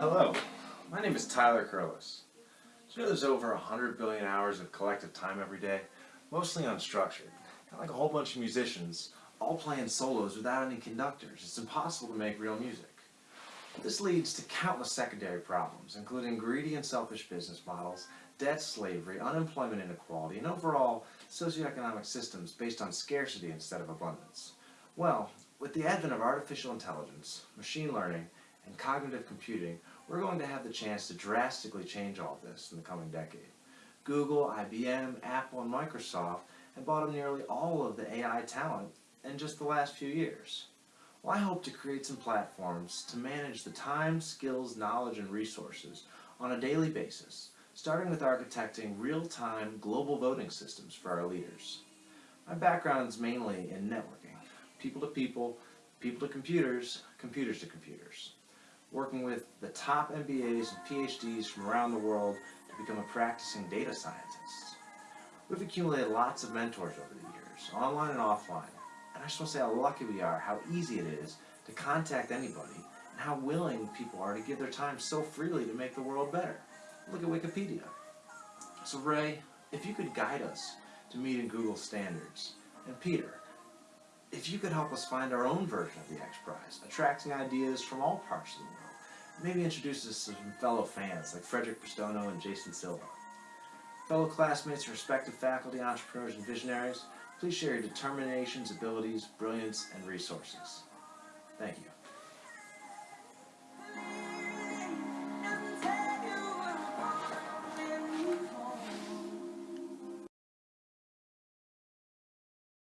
Hello, my name is Tyler Curlis. You know there's over 100 billion hours of collective time every day? Mostly unstructured. Like a whole bunch of musicians, all playing solos without any conductors. It's impossible to make real music. This leads to countless secondary problems, including greedy and selfish business models, debt slavery, unemployment inequality, and overall socioeconomic systems based on scarcity instead of abundance. Well, with the advent of artificial intelligence, machine learning, and cognitive computing, we're going to have the chance to drastically change all this in the coming decade. Google, IBM, Apple, and Microsoft have bought up nearly all of the AI talent in just the last few years. Well, I hope to create some platforms to manage the time, skills, knowledge, and resources on a daily basis, starting with architecting real-time global voting systems for our leaders. My background is mainly in networking, people to people, people to computers, computers to computers working with the top MBAs and PhDs from around the world to become a practicing data scientist. We've accumulated lots of mentors over the years, online and offline, and I just want to say how lucky we are, how easy it is to contact anybody, and how willing people are to give their time so freely to make the world better. Look at Wikipedia. So Ray, if you could guide us to meeting Google standards, and Peter, if you could help us find our own version of the X Prize, attracting ideas from all parts of the world, maybe introduce us to some fellow fans like Frederick Pistono and Jason Silva. Fellow classmates, respective faculty, entrepreneurs, and visionaries, please share your determinations, abilities, brilliance, and resources. Thank you.